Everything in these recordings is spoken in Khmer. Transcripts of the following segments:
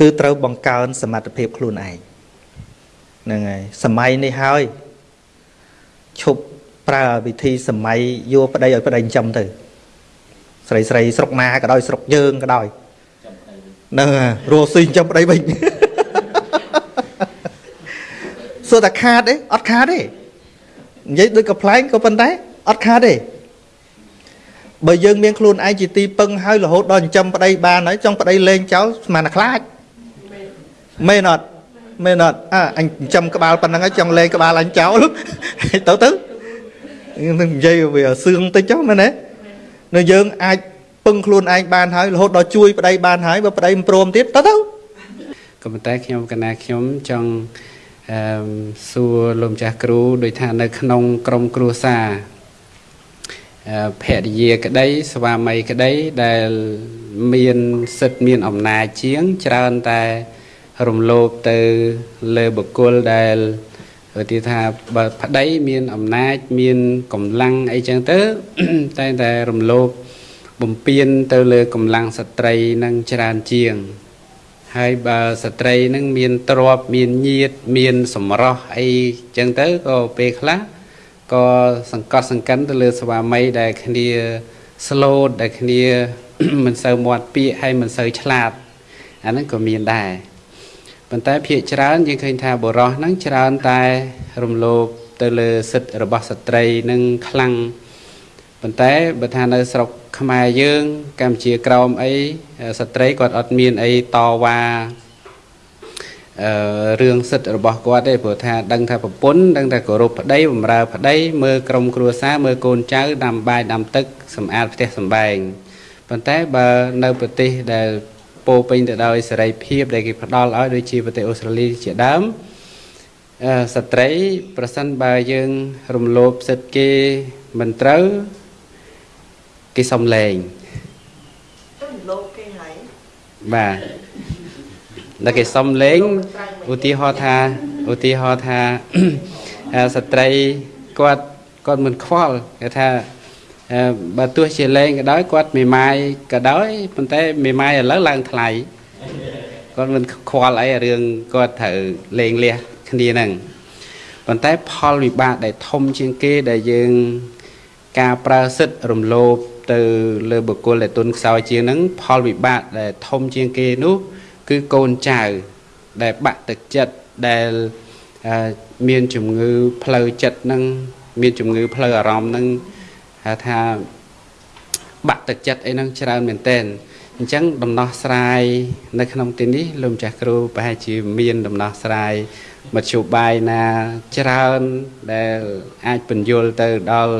គឺត្រូវបង្កើនសមត្ថភាពខ្លួនឯងហ្នឹងហើយសម័យនេះហើយឈប់ប្រើវិធីសម័យយកប្តីឲ្យប្តីចិញ្ចឹមទៅស្រីស្រីស្រុកណាក៏ដោយស្រុកយើងក៏ដោយហ្នឹងរស់ស៊ីចិញ្ចឹមប្តីវិញសួរតែខាតទេអត់ខាតទេនិយាយដូចកំ pl ែងក៏ប៉ុន្តែអត់ខាតទេបើយើងមានខ្លួនឯងជាទីពឹងហើយរហូតដល់ចិញ្ចឹមប្តីបានហើយចង់ប្តីលេងចោលស្មានតែខ្លាច មែនអត់មែនអត់អើអញចិញ្ចឹមក្បាលប៉ុណ្ណឹងហើយចង់លេងក្បាលអញចោលទៅទៅនឹងនិយាយវាសឿងតិចចុះមែនទេនៅយើងអាចពឹងខ្លួនឯងបានហើយរហូតដល់ជួយប្តីបានហើយបើប្តីមិនព្រមទៀតទៅទៅក៏ប៉ុន្តែខ្ញុំកណាខ្ញុំចង់អឺសួរលោកម្ចាស់គ្រូដោយថានៅក្នុងក្រមគ្រួសារភរិយាក្តីស្វាមីក្តីដែលមានសិទ្ធមានអំណាចជាងច្រើនតែ រំលោភទៅលើបុគ្គលដែលទីថាបើប្តីមានអំណាចមានកម្លាំងអីចឹងទៅតែតែរំលោភបំពេញទៅលើកម្លាំងស្ត្រីនឹងច្រើនជាង ហើយបើស្ត្រីនឹងមានទ្រពមានញាតមានសម្រស់អីចឹងទៅក៏ពេលខ្លះក៏សង្កត់សង្កិនទៅលើស្វាមីដែលគ្នា slot ដែលគ្នាមិនសូវមាត់ពាក្យហើយមិនសូវឆ្លាតអាហ្នឹងក៏មានដែរ ប៉ុន្តែភាកច្រើនយើងឃើញថាបុរសហ្នឹងច្រើនតែរំលោភទៅលើសិទ្ធិរបស់ស្ត្រីនឹងខ្លាំងប៉ុន្តែបើថានៅស្រុកខ្មែរយើងកម្ពុជាក្រោមអីស្ត្រីគាត់អត់មានអីតវ៉ាអឺរឿងសិទ្ធិរបស់គាត់ទេព្រោះថាដឹងថាប្រពន្ធដឹងថាគោរពប្តីបម្រើប្តីមើលក្រុមគ្រួសារមើលកូនចៅដាំបាយដាំទឹកសម្អាតផ្ទះសម្បែងប៉ុន្តែបើនៅប្រទេសដែល ពោពេញទៅដោយសេរីភាពដែលគេផ្ដល់ឲ្យដូចជាប្រទេសអូស្ត្រាលីជាដើមអឺស្ត្រីប្រសិនបើយើងរំលោភសិទ្ធិគេមិនត្រូវគេសុំលែងរំលោភគេហើយបាទដល់គេសុំលេងឧទាហរណ៍ថាឧទាហរណ៍ថាស្ត្រីគាត់គាត់មិនខ្វល់គេថា បើទោះជាលេងក៏ដោយគាត់មេម៉ាយក៏ដោយប៉ុន្តែមេម៉ាយឥឡូវឡើងថ្លៃគាត់មិនខ្វល់អីរឿងគាត់ត្រូវលេងលះគ្នាហ្នឹងប៉ុន្តែផលវិបាកដែលធំជាងគេដែលយើងការប្រើសិទ្ធិរំលោភទៅលើបុគ្គលដែលទុនខ្សោយជាងហ្នឹងផលវិបាកដែលធំជាងគេនោះគឺកូនចៅដែលបាក់ទឹកចិត្តដែលមានជំងឺផ្លូវចិត្តនឹងមានជំងឺផ្លូវអារម្មណ៍នឹង ហៅថាបាក់ទឹកចិត្តអីហ្នឹងច្រើនមែនទែនអញ្ចឹងដំណោះស្រាយនៅក្នុងទីនេះលោកម្ចាស់គ្រូប្រហែលជាមានដំណោះស្រាយមធ្យោបាយណាច្រើនដែលអាចបញ្យល់ទៅដល់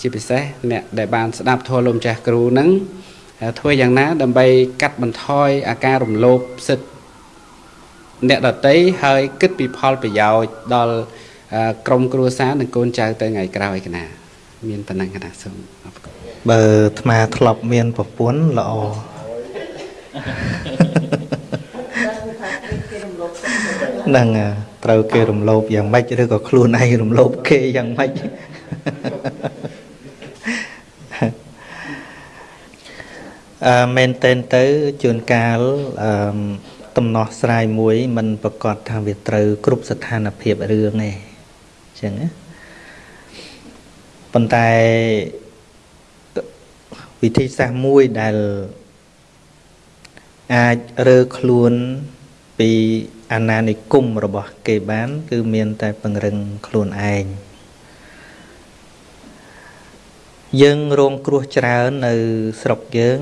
ជាពិសេសអ្នកដែលបានស្ដាប់ធម៌លោកម្ចាស់គ្រូហ្នឹងធ្វើយ៉ាងណា ដើម្បីកាត់បន្ថយអាការរំលោភសិទ្ធិអ្នកដតីហើយគិតពីផលប្រយោជន៍ដល់ក្រុមគ្រួសារនិងកូនចៅទៅថ្ងៃក្រោយកណា មានប៉ុណ្ណឹងកណាសូមអរគុណបើអាត្មាធ្លាប់មានប្រពន្ធល្អហ្នឹងត្រូវគេរំលោភយ៉ាងម៉េចឬក៏ខ្លួនឯងរំលោភគេយ៉ាងម៉េចអឺមែនតែនទៅជួនកាលអឺតំណោះស្រាយមួយมันប្រកាសថាវាត្រូវ គ្រប់ស្ថានភាពរឿងឯងអញ្ចឹងណា ប៉ុន្តែវិធីសាស្ត្រមួយដែលអាចរើខ្លួនពីអាណានិគមរបស់គេបាន គឺមានតែពង្រឹងខ្លួនឯងយើងរងគ្រោះច្រើននៅស្រុកយើង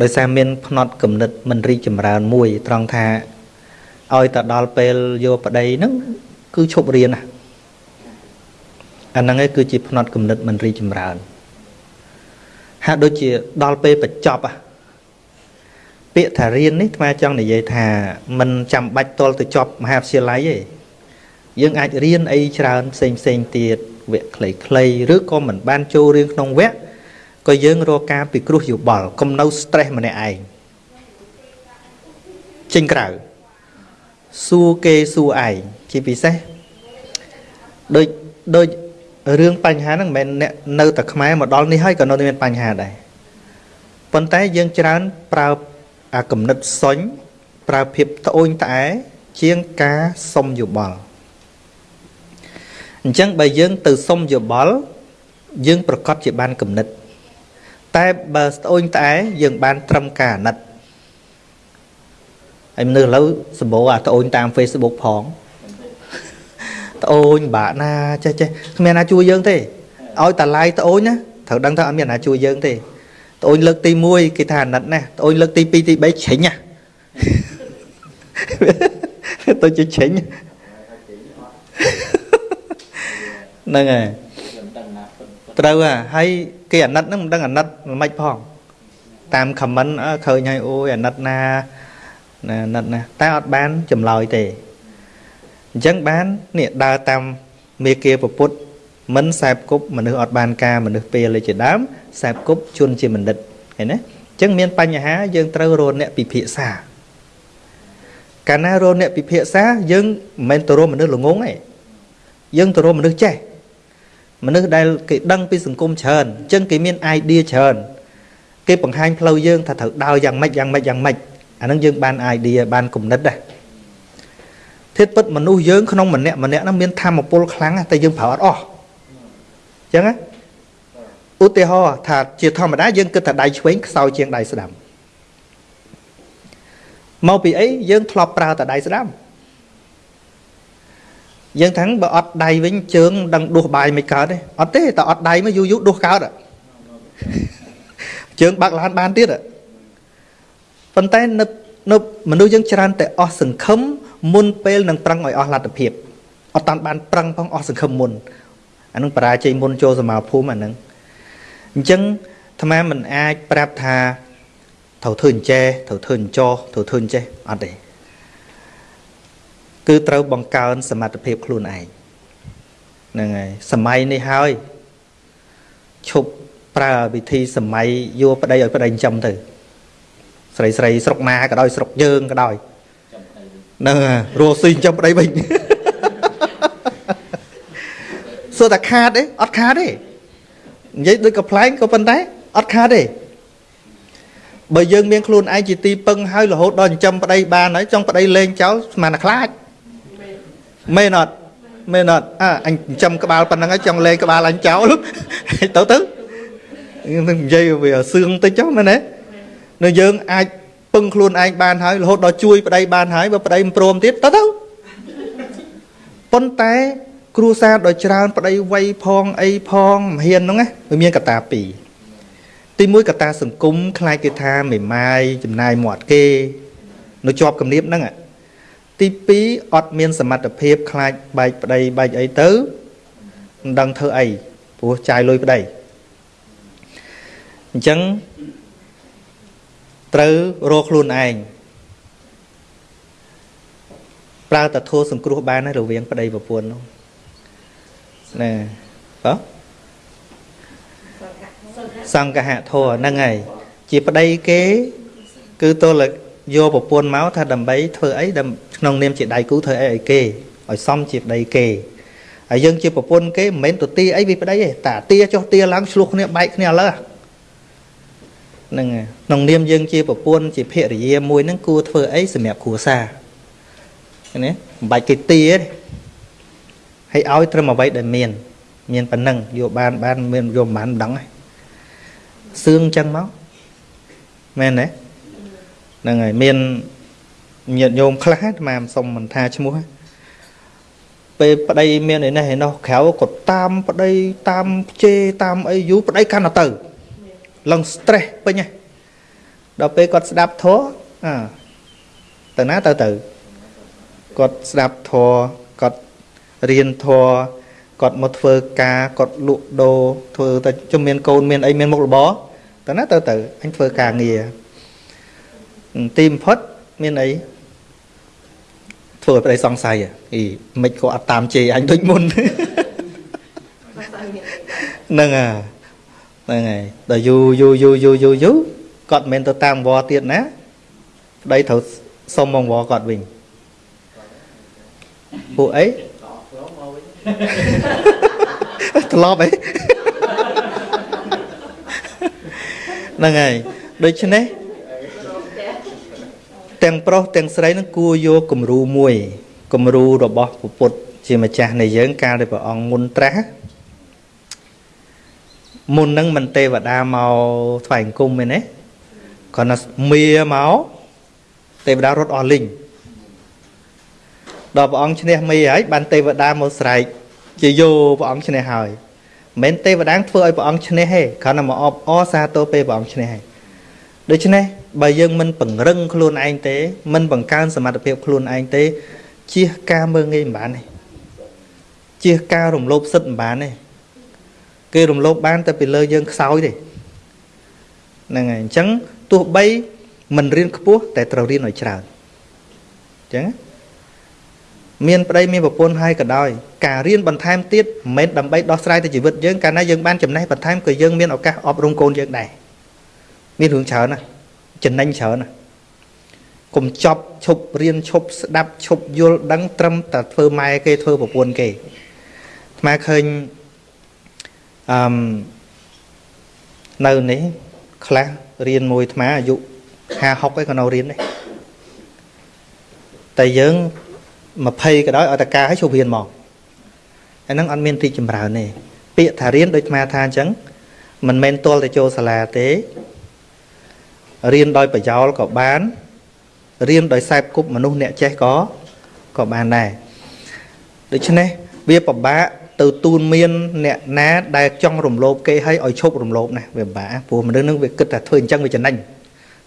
ដោយសារមានផ្នត់គំនិតមិនរីចម្រើនមួយ ត្រង់ថាឲ្យទៅដល់ពេលយកប្តីហ្នឹងគឺឈប់រៀនណា អាហ្នឹងឯងគឺជាផ្នត់គំនិតមិនរីចម្រើនហាក់ដូចជាដល់ពេលបញ្ចប់ពាក្យថារៀននេះថ្មចង់និយាយថាមិនចាំបាច់តលទៅចប់មហាវិទ្យាល័យទេយើងអាចរៀនអីច្រើនផ្សេងផ្សេងទៀតវគ្គខ្លីៗឬក៏មិនបានចូលរៀនក្នុងវគ្គក៏យើងរកការពិគ្រោះយោបល់កុំនៅ stress ម្នាក់ឯងចេញក្រៅសួរគេសួរឯងជាពិសេសដូចដូច រឿងបញ្ហាហ្នឹងមិនមែនអ្នកនៅតែខ្មែរមកដល់នេះហើយក៏នៅមានបញ្ហាដែរប៉ុន្តែយើងច្រើនប្រើអាកំណត់សុញប្រើភាពត្អូញត្អែជាងការសុំយោបល់អញ្ចឹងបើយើងទៅសុំយោបល់យើងប្រកាសជាបានកំណត់តែបើស្អូនត្អែយើងបានត្រឹមការអាណិតហើយមនុស្សឥឡូវសម្បូរអាត្អូនតាម Facebook ផងត្អូនបាក់ណាចេះចេះគ្មានណាជួយយើងទេឲ្យតាឡាយត្អូនណាត្រូវដឹងថាអត់មានណាជួយយើងទេត្អូនលើកទី1គេថាអាណិតណាត្អូនលើកទី2ទី3ជ្រិញណាទៅជាជ្រិញហ្នឹងហើយត្រូវហ่ะហើយគេអាណិតហ្នឹងមិនដឹងអាណិតមិនផងតាមខមមិនឃើញហើយអូយអាណិតណាណាអាណិតណាតែអត់បានចម្លើយទេ អញ្ចឹងបាននេះដើរតាមមេគាពពុទ្ធមិនសែបគប់មនុស្សអត់បានការមនុស្សពេលជាដើមសែបគប់ជន់ជាបណ្ឌិតឃើញណាអញ្ចឹងមានបញ្ហាយើងត្រូវរកអ្នកពិភាក្សាកាលណារកអ្នកពិភាក្សាយើងមិនមែនទៅរកមនុស្សល្ងងទេយើងទៅរកមនុស្សចេះមនុស្សដែលគេដឹងពីសង្គមច្រើនអញ្ចឹងគេមាន idea ច្រើនគេបង្ហាញផ្លូវយើងថាត្រូវដើរយ៉ាងម៉េចយ៉ាងម៉េចយ៉ាងម៉េចអាហ្នឹងយើងបាន idea បានគំនិតដែរ ធៀបពិតមនុស្សយើងក្នុងម្នាក់ម្នាក់ហ្នឹងមានធម៌ពលខ្លាំងតែយើងប្រើអត់អស់អញ្ចឹងណាឧទាហរណ៍ថាជាធម្មតាយើងគិតថាដៃឆ្វេងខ្សោយជាងដៃស្ដាំមកពីអីយើងធ្លាប់ប្រើតែដៃស្ដាំយើងថាបើអត់ដៃវិញជើងដឹងដួសបាយមិនកើតទេអត់ទេតែអត់ដៃមកយូរយូរដួសកើតជើងបើកឡានបានទៀតប៉ុន្តែនៅនៅមនុស្សយើងច្រើនតែអស់សង្ឃឹម មុនពេលនឹងប្រឹងឲ្យអស់លទ្ធភាពអត់តាន់បានប្រឹងផងអស់សង្ឃឹមមុនអានឹងបរាជ័យមុនចូលសមាភូមិអានឹងអញ្ចឹងអាត្មាមិនអាចប្រាប់ថាត្រូវធ្វើអញ្ចេះត្រូវធ្វើអញ្ចោះត្រូវធ្វើអញ្ចេះអត់ទេគឺត្រូវបង្កើនសមត្ថភាពខ្លួនឯងហ្នឹងហើយសម័យនេះហើយឈប់ប្រើវិធីសម័យយកប្តីឲ្យប្តីចិញ្ចឹមទៅ ស្រីស្រីស្រុកណាក៏ដោយស្រុកយើងក៏ដោយ ហ្នឹងរស់ស៊ីចិញ្ចឹមប្តីវិញសួរតែខាតទេអត់ខាតទេនិយាយដូចកំ pl ែងក៏ប៉ុន្តែអត់ខាតទេបើយើងមានខ្លួនឯងជាទីពឹងហើយរហូតដល់ចិញ្ចឹមប្តីបានហើយចង់ប្តីលេងចោលស្មានតែខ្លាចមែនអត់មែនអត់អើអញចិញ្ចឹមក្បាលប៉ុណ្ណឹងហើយចង់លេងក្បាលអញចោលទៅទៅនឹងនិយាយវាសឿងតិចចុះមែនទេនៅយើងអាច ពឹងខ្លួនឯងបានហើយរហូតដល់ជួយប្តីបានហើយបើប្តីមិនព្រមទៀតទៅទៅប៉ុន្តែគ្រួសារដ៏ច្រើនប្តីវ័យផងអីផងមហ៊ានហ្នឹងណាវាមានកត្តាពីរទី1កត្តាសង្គមខ្លាចគេថាមេម៉ាយចំណាយមាត់គេនៅជាប់គំនាបហ្នឹងទី2អត់មានសមត្ថភាពខ្លាចបែកប្តីបែកអីទៅមិនដឹងធ្វើអីព្រោះចាយលុយប្តីអញ្ចឹង ត្រូវរកខ្លួនឯងប្រើតធัวសង្គ្រោះបានហើយរវាងប្តីប្រពន្ធនោះណាបើសង្កហធัวហ្នឹងហើយជាប្តីគេ គឺទល់យកប្រពន្ធមកថាដើម្បីធ្វើអីក្នុងនាមជាដៃគូធ្វើអីឲ្យគេឲ្យសមជាប្តីគេហើយយើងជាប្រពន្ធគេមិនមែនទៅទាអីវាប្តីទេតាទាចុះទាឡើងឆ្លោះគ្នាបែកគ្នាឥឡូវ ហ្នឹងក្នុងនាមយើងជាប្រពន្ធជាភរិយាមួយហ្នឹងគួរធ្វើអីសម្រាប់គ្រួសារណាមិនបាច់គេទាទេហើយឲ្យត្រឹមអ្វីដែលមាន មានប៉ុណ្ណឹងយកបានបានមានយកមិនបានមិនដឹងសឿងចឹងមកមែនទេហ្នឹងហើយមានញាតិញោមខ្លះអាត្មាសុំមិនថាឈ្មោះពេលប្តីមានឯនេះឯនោះក្រៅគាត់តាមប្តីតាមជេរតាមអីយូរប្តីកាន់ទៅ ឡើង stress ពេញហ៎ដល់ពេលគាត់ស្ដាប់ធម៌អើទៅណាទៅទៅគាត់ស្ដាប់ធម៌គាត់រៀនធម៌គាត់មកធ្វើការគាត់លក់ដូរធ្វើតែជំមានកូនមានអីមានមុខរបរទៅណាទៅទៅអញធ្វើការងារទីបំផុតមានអីធ្វើឲ្យប្តីសង្ស័យអីមិនក៏អត់តាមជេរអញដូចមុនហ្នឹងហើយ ហ្នឹងហើយដល់យូយូយូយូយូយូគាត់មិនមែនទៅតាមវត្តទៀតណាប្តីត្រូវសុំមកវត្តគាត់វិញពួកអីត្រឡប់អីហ្នឹងហើយដូច្នេះទាំងប្រុសទាំងស្រីនឹងគួរយកគំរូមួយគំរូរបស់ព្រះពុទ្ធជាម្ចាស់នៃយើងកាលដែលព្រះអង្គមុនត្រាស់ មុននឹងមិនទេវតាមកថ្វាយអង្គមទេណាគាត់ណាមៀមកទេវតារត់អស់លីងដល់ព្រះអង្គឈ្នះមីហើយបានទេវតាមកស្រែកជាយោព្រះអង្គឈ្នះហើយមិនមែនទេវតាធ្វើឲ្យព្រះអង្គឈ្នះទេគ្រាន់តែមកអបអសាទរពេលព្រះអង្គឈ្នះហើយដូច្នេះបើយើងមិនពង្រឹងខ្លួនឯងទេ មិនបង្កើនសមត្ថភាពខ្លួនឯងទេជៀសការមើងងាយមិនបានទេជៀសការរំលោភសិទ្ធិមិនបានទេ គេរំលោភបានតែពីលើយើងខ្សោយទេហ្នឹងហើយអញ្ចឹងទោះបីមិនរៀនខ្ពស់តែត្រូវរៀនឲ្យច្រើនអញ្ចឹងមានប្តីមានប្រពន្ធហើយក៏ដោយការរៀនបន្ថែមទៀតមិនមែនដើម្បីដោះស្រាយទៅជីវិតយើងកាលណាយើងបានចំណេះបន្ថែមក៏យើងមានឱកាសអប់រំកូនយើងដែរមានរឿងច្រើនណាស់ចំណេញច្រើនណាស់កុំចប់ឈប់រៀនឈប់ស្ដាប់ឈប់យល់ដឹងត្រឹមតែធ្វើម៉ែគេធ្វើប្រពន្ធគេអាត្មាឃើញ អឺនៅនេះខ្លះរៀនមួយអាត្មាអាយុ50 60ឯក៏នៅរៀនដែរតែយើង20ក៏ដោយឲ្យតការឲ្យជប់រៀនមកអាហ្នឹងអត់មានទីចម្រើនទេពាក្យថារៀនដូចអាត្មាថាអញ្ចឹងមិនមែនទាល់តែចូលសាលាទេរៀនដោយប្រយោលក៏បានរៀនដោយខ្សែគប់មនុស្សអ្នកចេះក៏ក៏បានដែរដូច្នេះវាពិបាក ទៅទូនមានអ្នកណាដែលចង់រំលោភគេឲ្យឲ្យឈប់រំលោភណាវាពិបាកព្រោះមនុស្សនឹងវាគិតថាធ្វើអញ្ចឹងវាចំណេញ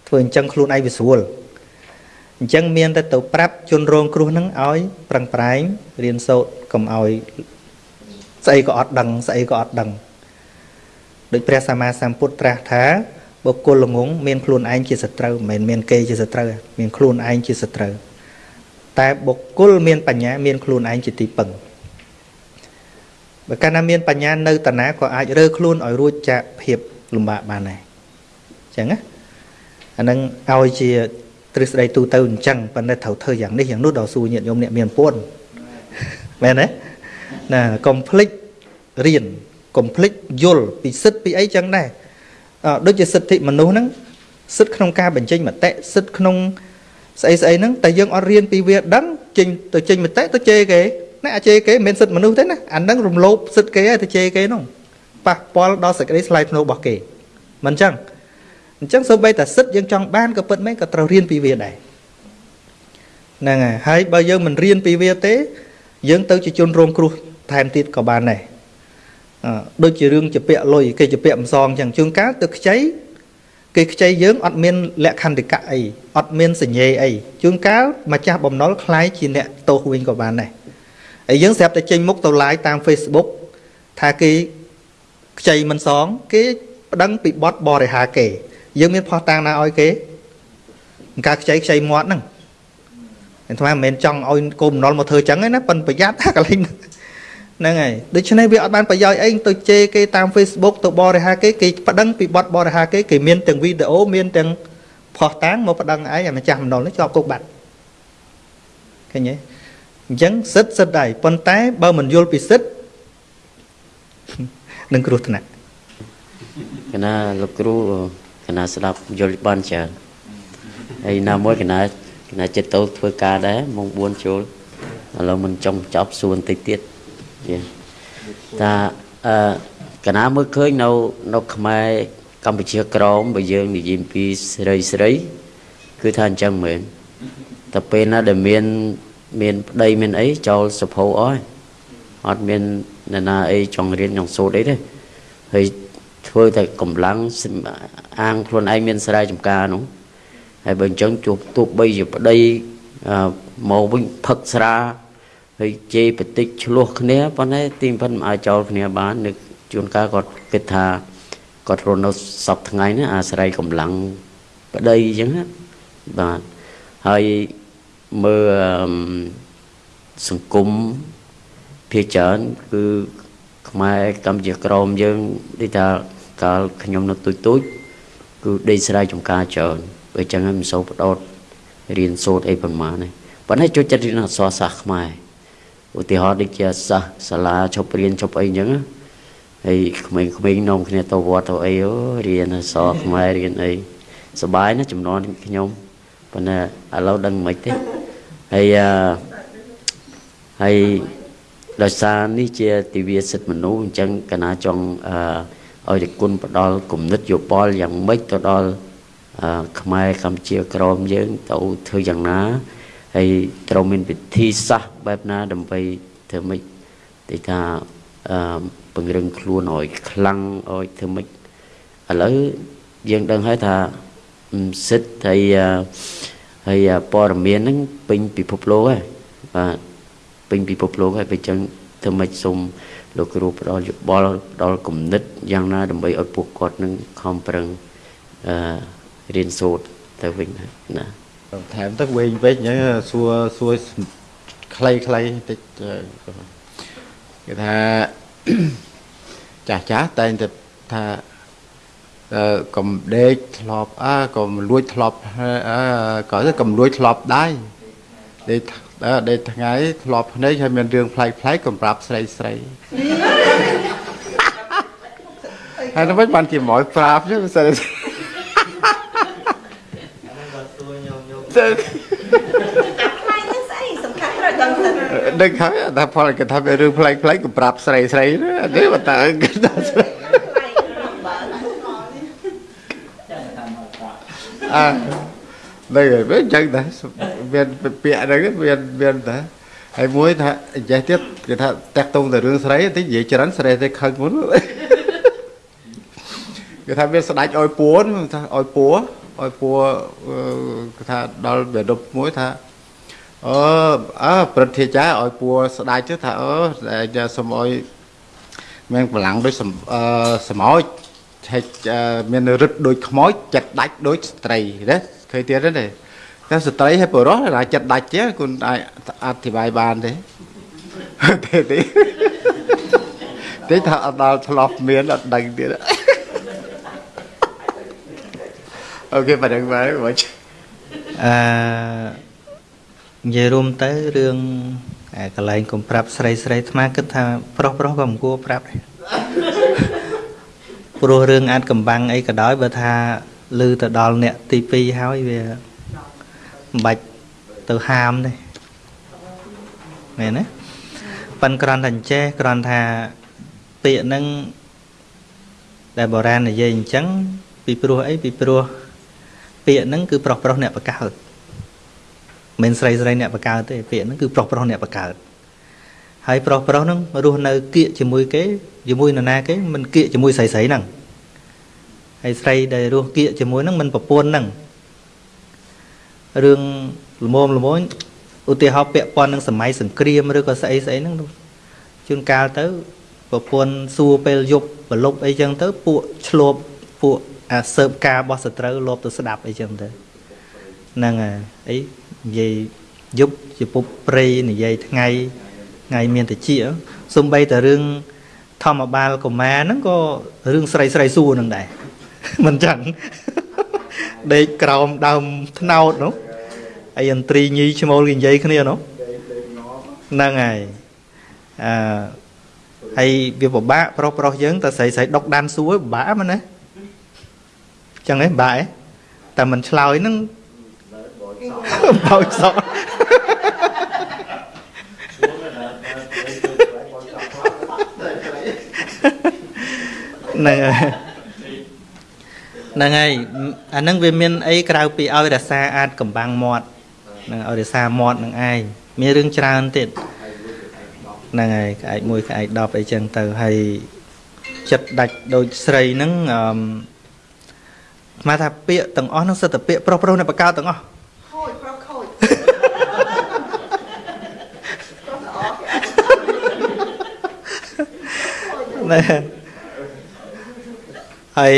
ធ្វើអញ្ចឹងខ្លួនឯងវាស្រួលអញ្ចឹងមានតែទៅប្រាប់ជនរងគ្រោះនឹងឲ្យប្រឹងប្រែងរៀនសូត្រកុំឲ្យស្អីក៏អត់ដឹងស្អីក៏អត់ដឹងដូចព្រះសម្មាសម្ពុទ្ធត្រាស់ថាបុគ្គលល្ងងមានខ្លួនឯងជាសត្រូវមិនមែនមានគេជាសត្រូវមានខ្លួនឯងជាសត្រូវតែបុគ្គលមានបញ្ញាមានខ្លួនឯងជាទីពឹង បើកាលណាមានបញ្ញានៅតាណាក៏អាចរើខ្លួនឲ្យរួចចាកភាពលំបាកបានដែរអញ្ចឹងណាអានឹងឲ្យជាទ្រឹស្ដីទូទៅអញ្ចឹងប៉ុន្តែត្រូវធ្វើយ៉ាងនេះយ៉ាងនោះដល់សួរញាតិញោមអ្នកមានពុនមែនទេណាកុំភ្លេចរៀនកុំភ្លេចយល់ពីសិទ្ធពីអីចឹងដែរដូចជាសិទ្ធិមនុស្សហ្នឹងសិទ្ធិក្នុងការបញ្ចេញមតិសិទ្ធិក្នុងស្អីស្អីហ្នឹងតែយើងអត់រៀនពីវាដឹងចេញទៅចេញមតិទៅជេរគេ ណាអាជេរគេមិនមែនសិទ្ធិមនុស្សទេណាអាហ្នឹងរំលោភសិទ្ធិគេហើយទៅជេរគេហ្នឹងប៉ះពាល់ដល់សេចក្តីថ្លៃថ្នូររបស់គេមិនអញ្ចឹងអញ្ចឹងសូម្បីតែសិទ្ធិយើងចង់បានក៏ពិតមែនក៏ត្រូវរៀនពីវាដែរហ្នឹងហើយហើយបើយើងមិនរៀនពីវាទេយើងទៅជាជនរងគ្រោះថែមទៀតក៏បានដែរដូចជារឿងជាពាក់លុយគេជាពាក់ម្សងចឹងជួនកាលទៅខ្ចីគេខ្ចីយើងអត់មានលក្ខន្តិកៈអីអត់មានសញ្ញេអីជួនកាលម្ចាស់បំណុលคล้ายជាអ្នកទោសវិញក៏បានដែរ ហើយយើងស្រាប់តែចេញមុខទៅ live តាម Facebook ថាគេខ្ចីមិនសង គេប្តឹងពីបទបរិហាគេ យើងមានផោះតាំងណាឲ្យគេការខ្ចីខ្ចីមាត់ហ្នឹងអាត្មាមិនមែនចង់ឲ្យកូនបំណុលមកធ្វើចឹងទេណាប៉ុន្តែប្រយ័ត្នថាកន្លែងហ្នឹងហើយដូច្នេះវាអត់បានប្រយោជន៍អីទៅជេរគេតាម Facebook ទៅបរិហាគេគេប្តឹងពីបទបរិហាគេគេមានទាំងវីដេអូមានទាំងផុសតាំងមកប្តឹងឯងឲ្យម្ចាស់មណ្ឌលនេះជាប់គុកបាត់ឃើញទេ អញ្ចឹងសិទ្ធសិទ្ធដែរប៉ុន្តែបើមិនយល់ពីសិទ្ធនឹងគ្រោះថ្នាក់កណាលោកគ្រូកណាស្ដាប់យល់បានច្រើនហើយណាមួយកណាកណាចិត្តទៅធ្វើការដែរម៉ោង4ចូលឥឡូវមិនចង់ចប់សួរបន្តិចទៀតតាអឺកណាមើលឃើញនៅនៅខ្មែរកម្ពុជាក្រមបើយើងនិយាយពីស្រីស្រី គឺថាអញ្ចឹងមែនតែពេលណាដែលមាន មានប្តីមានអីចោលសភៅអស់អត់មាននរណាអីចង់រៀនចង់សូត្រអីទេហើយធ្វើតែកម្លាំងអាងខ្លួនឯងមានស្រែចម្ការនោះហើយបើអញ្ចឹងជួបទោះបីជាប្តីមកវិញផឹកស្រាហើយជេរបតិចឆ្លោះគ្នាប៉ុន្តែទីមិនមិនអាចចោលគ្នាបាននឹកជួនកាលគាត់គិតថាគាត់រស់នៅសពថ្ងៃនេះអាស្រ័យកម្លាំងប្តីអញ្ចឹងណាបាទហើយ មើលសង្គមភាគច្រើនគឺខ្មែរកម្ពុជាក្រមយើងដូចថាកាលខ្ញុំនៅទូចទូចគឺដេកស្រ័យចំការច្រើនបើអញ្ចឹងហើយមិនសូវបដោតរៀនសូត្រអីប្រហែលទេប៉ុន្តែចូលចិត្តរៀនអក្សរសាស្ត្រខ្មែរឧទាហរណ៍ដូចជាសិស្សសាលាឈប់រៀនឈប់អីអញ្ចឹងហើយក្មេងៗនាំគ្នាទៅវត្តទៅអីអូរៀនអក្សរខ្មែររៀនអីសបាយណាចំនួនខ្ញុំបប៉ុន្តែឥឡូវដឹងមិនទេ ហើយអឺហើយដោយសារនេះជាទិវាសិទ្ធិមនុស្សអញ្ចឹងកណាចង់អឺឲ្យគុណផ្ដល់គំនិតយោបល់យ៉ាងម៉េចទៅដល់អឺខ្មែរកម្ពុជាក្រមយើងទៅធ្វើយ៉ាងណាហើយត្រូវមានវិធីសាស្ត្របែបណាដើម្បីធ្វើម៉េចទីថាអឺពង្រឹងខ្លួនឲ្យខ្លាំងឲ្យធ្វើម៉េចឥឡូវយើងដឹងហើយថាសិទ្ធហើយ ហើយព័ត៌មានហ្នឹងពេញពិភពលោកហើយបាទពេញពិភពលោកហើយបើចឹងធ្វើម៉េចសូមលោកគ្រូផ្ដល់យោបល់ផ្ដល់គំនិតយ៉ាងណាដើម្បីឲ្យពួកគាត់នឹងខំប្រឹងអឺរៀនសូត្រទៅវិញណាថែមទៅវិញវិញអញ្ចឹងសួរសួរខ្លីខ្លីតិចគេថាចាស់ចាស់តែងតែថាអឺ កំដេកធ្លាប់អើក៏លួចធ្លាប់អើក៏កំលួចធ្លាប់ដែរដេកដេកថ្ងៃធ្លាប់ភ្នែកហើយមានរឿងប្លែកប្លែកកំប្រាប់ស្រីស្រីហើយទៅវិញបានជាមកប្រាប់ chứ sao ទៅខ្លាញ់នេះស្អីសំខាន់ត្រូវដឹងទៅដឹងហើយតែផលគេថារឿងប្លែកប្លែកក៏ប្រាប់ស្រីស្រីនេះបើតើគេថាស្រី អើនេះវិញចឹងដែរមានពាក្យហ្នឹងមានមានតែហើយមួយថាចេះទៀតគេថាតាក់ទងទៅរឿងស្រីតិចនិយាយច្រើនស្រីទៅខឹងមុនគេថាមានស្ដាច់ឲ្យពួនថាឲ្យពួឲ្យពួគេថាដល់បេដប់មួយថាអឺអើព្រឹទ្ធាចារឲ្យពួស្ដាច់ទៅថាអឺសុំឲ្យមានកម្លាំងដូចអឺសមោច ឆែកមានរឹតដូចខ្មោចចិត្តដាច់ដូចស្ត្រីណាឃើញទៀតទេតែស្ត្រីហើយបរោះតែចិត្តដាច់ទេគុណអាចអធិប្បាយបានទេទេទេទេថាអត់ដល់ឆ្លោះមានអត់ដឹងទៀតអូខេប៉ណ្ណឹងបាទមកអឺនិយាយរួមទៅរឿងកន្លែងកុំប្រាប់ស្រីស្រីអាត្មាគិតថាប្រុសប្រុសក៏មិនគួរប្រាប់ដែរ ព្រោះរឿងអាចកំបាំងអីក៏ដោយបើថាឮទៅដល់អ្នកទី2ហើយវាមិនបាច់ទៅហាមទេមែនទេប៉ិនគ្រាន់តែអញ្ចេះគ្រាន់ថាពាក្យហ្នឹងដែលបុរាណនិយាយអញ្ចឹងពីព្រោះអីពីព្រោះពាក្យហ្នឹងគឺប្រុសប្រុសអ្នកបកើតមិនស្រីស្រីអ្នកបកើតទេពាក្យហ្នឹងគឺប្រុសប្រុសអ្នកបកើត ហើយប្រុសប្រុសហ្នឹងរស់នៅគៀកជាមួយគេជាមួយនរណាគេមិនគៀកជាមួយស្រីស្រីហ្នឹងហើយស្រីដែលរស់គៀកជាមួយហ្នឹងមិនប្រពន្ធហ្នឹងរឿងល្មមល្មមឧទាហរណ៍ពាក់ព័ន្ធនឹងសម័យសង្គ្រាមឬក៏ស្អីស្អីហ្នឹងជួនកាលទៅប្រពន្ធសួរពេលយប់ប្រលប់អីចឹងទៅពួកឆ្លប់ពួកអាសើបការរបស់សត្រូវលបទៅស្ដាប់អីចឹងទៅហ្នឹងហើយអីនិយាយយប់ជាពុបព្រៃនិយាយថ្ងៃ ថ្ងៃមានតិចសំបីតែរឿងធម្មបាលកុមារហ្នឹងក៏រឿងស្រីស្រីសួរនឹងដែរមិនចឹងដេកក្រោមដើមថ្នោតនោះអីអន្ត្រីញីឈ្មោលគេនិយាយគ្នានោះហ្នឹងហើយអឺហើយវាពិបាកប្រុសប្រុសយើងតែស្រីស្រីដុកដានសួរពិបាកមែនណាចឹងហ៎បាក់ហ៎តែមិនឆ្លើយហ្នឹងបោចសក់ ហ្នឹងហើយហ្នឹងហើយអាហ្នឹងវាមានអីក្រៅពីឲ្យរសាអាចកំបាំងមាត់ហ្នឹងឲ្យរសាមាត់នឹងឯងមានរឿងច្រើនទៀតហ្នឹងហើយក្អែកមួយក្អែក10អីចឹងទៅហើយចិត្តដាច់ដូចស្រីហ្នឹងអឺស្មាថាពាក្យទាំងអស់ហ្នឹងសិតតែពាក្យប្រុសប្រុសនៅបកកើតទាំងអស់ខូចប្រុសខូចណែ ហើយ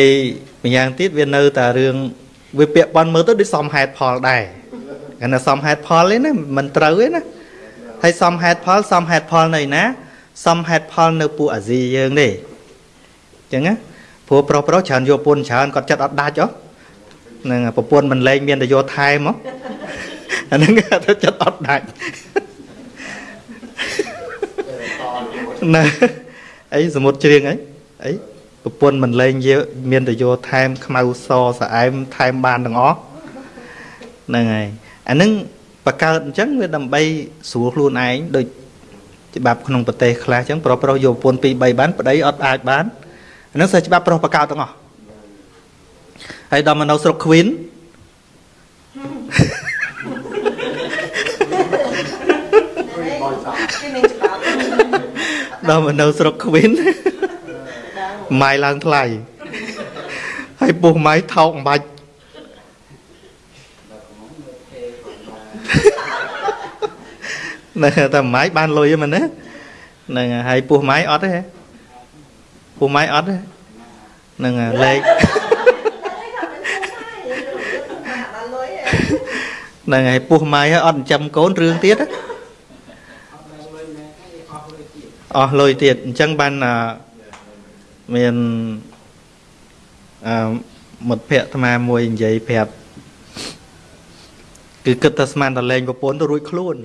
ម្យ៉ាងទៀតវានៅតែរឿងវាពាក់ព័ន្ធមើលទៅដូចសមហេតុផលដែរគាត់ថាសមហេតុផលទេណាមិនត្រូវទេណាហើយសមហេតុផលសមហេតុផលនៅណាសមហេតុផលនៅពួកអាស៊ីយើងទេអញ្ចឹងណាព្រោះប្រុសប្រុសច្រើនយកពុនច្រើនគាត់ចិត្តអត់ដាច់ហ៎នឹងប្រពន្ធមិនលែងមានតែយកថែមហ៎អាហ្នឹងគេទៅចិត្តអត់ដាច់ណាអីសមុទ្រជ្រៀងអីអី ប្រពន្ធមិនលែងយកមានតែយកថែមខ្មៅសស្អែមថែមបានទាំងអស់ហ្នឹងហើយអាហ្នឹងបកើតអញ្ចឹងវាដើម្បីស្រួលខ្លួនឯងដូចច្បាប់ក្នុងប្រទេសខ្លះអញ្ចឹងប្រុសប្រុសយកប្រពន្ធ2 3បានប្តីអត់អាចបានអាហ្នឹងសិស្សច្បាប់ប្រុសបកើតទាំងអស់ហើយដល់មកនៅស្រុកខ្វីនគេមានច្បាប់ដល់មកនៅស្រុកខ្វីន ម៉ាយឡើងថ្លៃហើយពុះម៉ាយថោកអំបាច់នៅតែម៉ាយបានលុយហ្នឹងមែនណាហ្នឹងហើយហើយពុះម៉ាយអត់ទេពុះម៉ាយអត់ទេហ្នឹងហើយលេខបានលុយហ្នឹងហើយពុះម៉ាយហើយអត់ចិញ្ចឹមកូនរឿងទៀតណាអស់លុយទៀតអញ្ចឹងបានអា មានអឺមិត្តភក្តិអាត្មាមួយនិយាយប្រាប់គឺគិតតែស្មានតែលេងប្រពន្ធទៅរួចខ្លួន